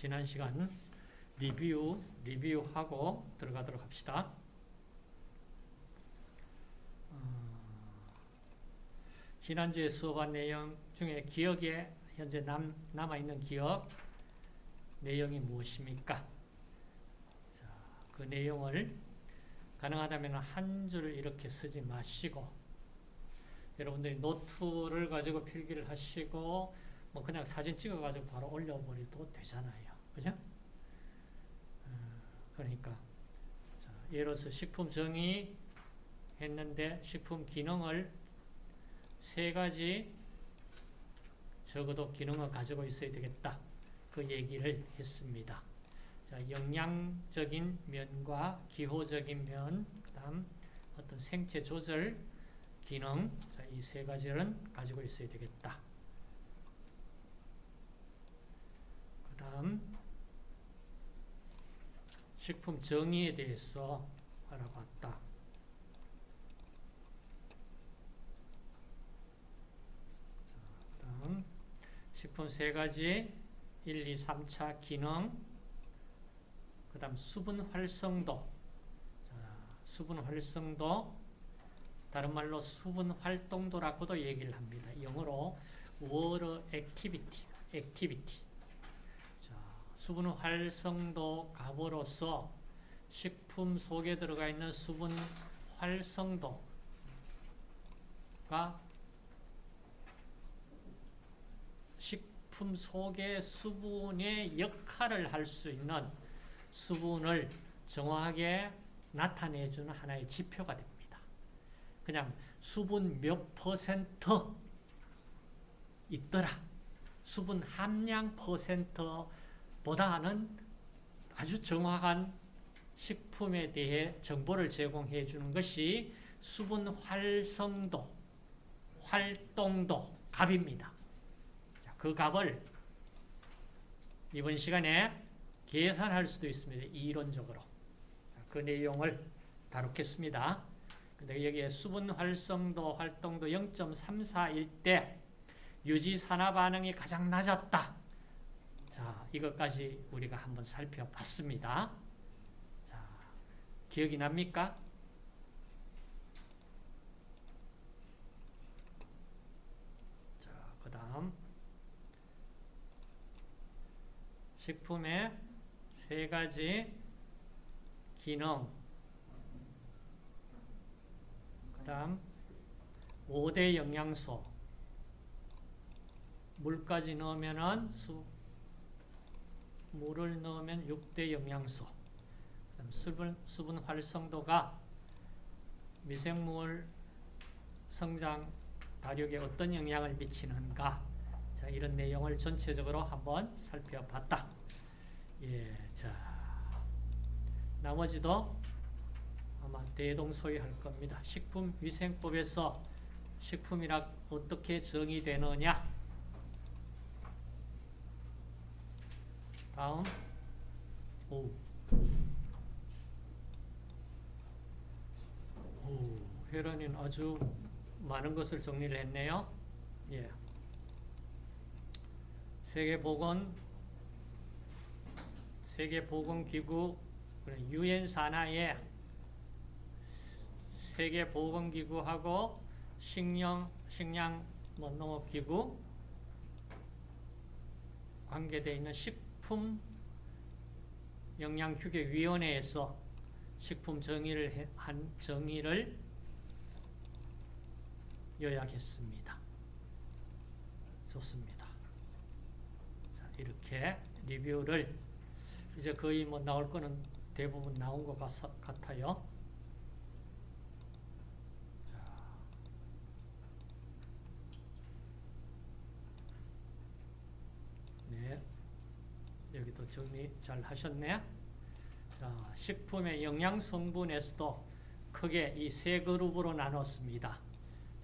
지난 시간 리뷰, 리뷰하고 들어가도록 합시다. 어, 지난주에 수업한 내용 중에 기억에 현재 남, 남아있는 기억 내용이 무엇입니까? 자, 그 내용을 가능하다면 한 줄 이렇게 쓰지 마시고 여러분들이 노트를 가지고 필기를 하시고 뭐 그냥 사진 찍어가지고 바로 올려버려도 되잖아요. 그죠? 어, 그러니까 들어서 식품 정의 했는데 식품 기능을 세 가지 적어도 기능을 가지고 있어야 되겠다. 그 얘기를 했습니다. 자, 영양적인 면과 기호적인 면, 그 다음 어떤 생체 조절 기능, 이 세 가지는 가지고 있어야 되겠다. 그 다음 식품 정의에 대해서 알아봤다. 다음 식품 세 가지 1, 2, 3차 기능 그 다음 수분 활성도 자, 수분 활성도 다른 말로 수분 활동도라고도 얘기를 합니다. 영어로 water activity, activity. 자, 수분 활성도 값으로서 식품 속에 들어가 있는 수분 활성도가 식품 속의 수분의 역할을 할 수 있는 수분을 정확하게 나타내주는 하나의 지표가 됩니다. 그냥 수분 몇 퍼센트 있더라. 수분 함량 퍼센트 보다는 아주 정확한 식품에 대해 정보를 제공해 주는 것이 수분 활성도, 활동도 값입니다. 그 값을 이번 시간에 계산할 수도 있습니다. 이론적으로. 그 내용을 다루겠습니다. 근데 여기에 수분 활성도, 활동도 0.34일 때 유지 산화 반응이 가장 낮았다. 자, 이것까지 우리가 한번 살펴봤습니다. 자, 기억이 납니까? 자, 그 다음 식품의 세 가지 기능 그 다음 5대 영양소 물까지 넣으면은 수, 물을 넣으면 6대 영양소 수분, 수분 활성도가 미생물 성장 발육에 어떤 영향을 미치는가 자, 이런 내용을 전체적으로 한번 살펴봤다. 예, 자, 나머지도 아마 대동소이할 겁니다. 식품위생법에서 식품이라 어떻게 정의되느냐 다음 오. 오, 혜란이는 아주 많은 것을 정리를 했네요. 예. 세계보건 세계보건기구 유엔 산하의 세계보건기구하고 식량, 식량 뭐 농업기구 관계되어 있는 식품 영양휴게위원회에서 식품 정의를 한 정의를 요약했습니다. 좋습니다. 자, 이렇게 리뷰를 이제 거의 뭐 나올 거는 대부분 나온 것 같아요. 여기도 정리 잘 하셨네. 자, 식품의 영양 성분에서도 크게 이 세 그룹으로 나눴습니다.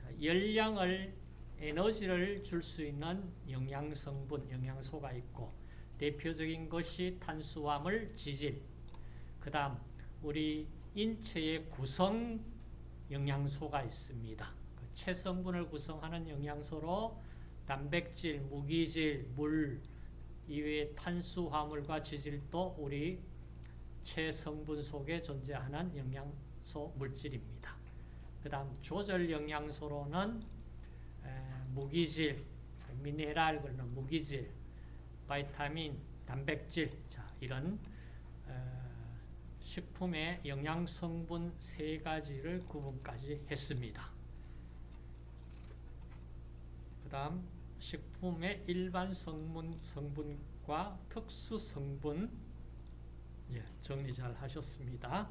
자, 열량을 에너지를 줄 수 있는 영양 성분, 영양소가 있고 대표적인 것이 탄수화물, 지질. 그다음 우리 인체의 구성 영양소가 있습니다. 그 체성분을 구성하는 영양소로 단백질, 무기질, 물, 이외의 탄수화물과 지질도 우리 체성분 속에 존재하는 영양소 물질입니다. 그 다음 조절 영양소로는 에, 무기질, 미네랄 그러는 무기질, 바이타민, 단백질 자, 이런 에, 식품의 영양성분 세 가지를 구분까지 했습니다. 그 다음 식품의 일반 성분, 성분과 특수 성분 예, 정리 잘 하셨습니다.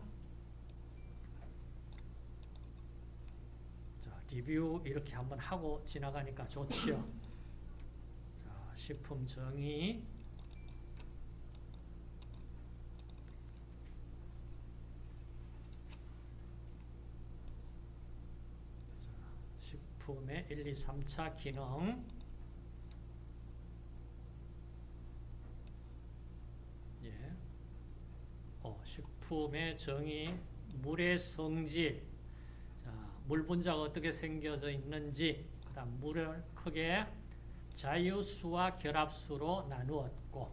자, 리뷰 이렇게 한번 하고 지나가니까 좋지요. 자, 식품 정의 식품의 1, 2, 3차 기능 예. 어, 식품의 정의, 물의 성질, 자, 물 분자가 어떻게 생겨져 있는지, 그다음 물을 크게 자유수와 결합수로 나누었고,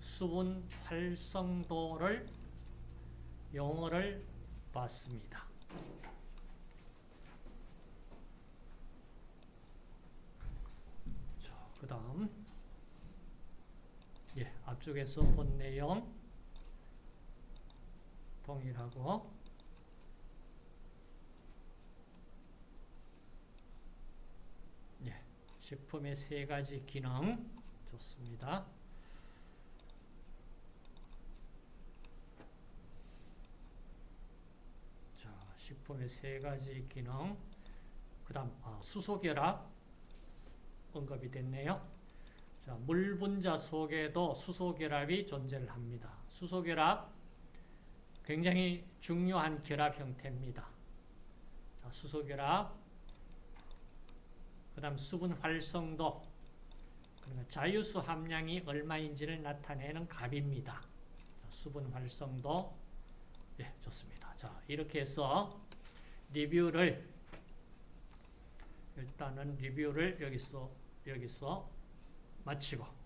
수분 활성도를 용어를 봤습니다. 자, 그다음 예, 앞쪽에서 본 내용 동일하고 예, 식품의 세 가지 기능 좋습니다. 자, 식품의 세 가지 기능 그 다음 아, 수소결합 언급이 됐네요. 자, 물 분자 속에도 수소결합이 존재를 합니다. 수소결합 굉장히 중요한 결합 형태입니다. 자, 수소결합 그 다음 수분 활성도 그러니까 자유수 함량이 얼마인지를 나타내는 값입니다. 자, 수분 활성도 예, 좋습니다. 자, 이렇게 해서 리뷰를 일단은 리뷰를 여기서 여기서 마치고